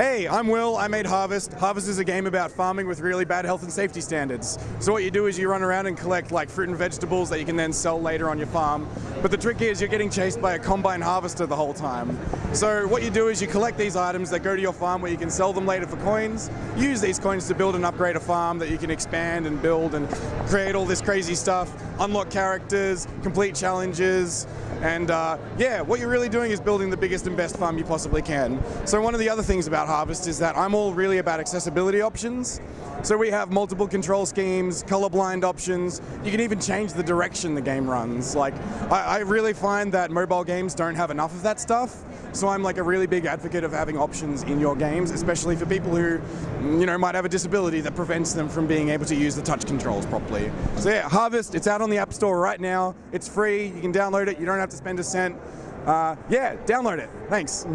Hey, I'm Will. I made Harvest. Harvest is a game about farming with really bad health and safety standards. So what you do is you run around and collect like fruit and vegetables that you can then sell later on your farm. But the trick is you're getting chased by a combine harvester the whole time. So what you do is you collect these items that go to your farm where you can sell them later for coins. Use these coins to build and upgrade a farm that you can expand and build and create all this crazy stuff. Unlock characters, complete challenges, and uh, yeah, what you're really doing is building the biggest and best farm you possibly can. So one of the other things about Harvest is that I'm all really about accessibility options. So we have multiple control schemes, colorblind options. You can even change the direction the game runs. Like, I, I really find that mobile games don't have enough of that stuff. So I'm like a really big advocate of having options in your games, especially for people who, you know, might have a disability that prevents them from being able to use the touch controls properly. So yeah, Harvest, it's out on the App Store right now. It's free. You can download it. You don't have to spend a cent. Uh, yeah, download it. Thanks.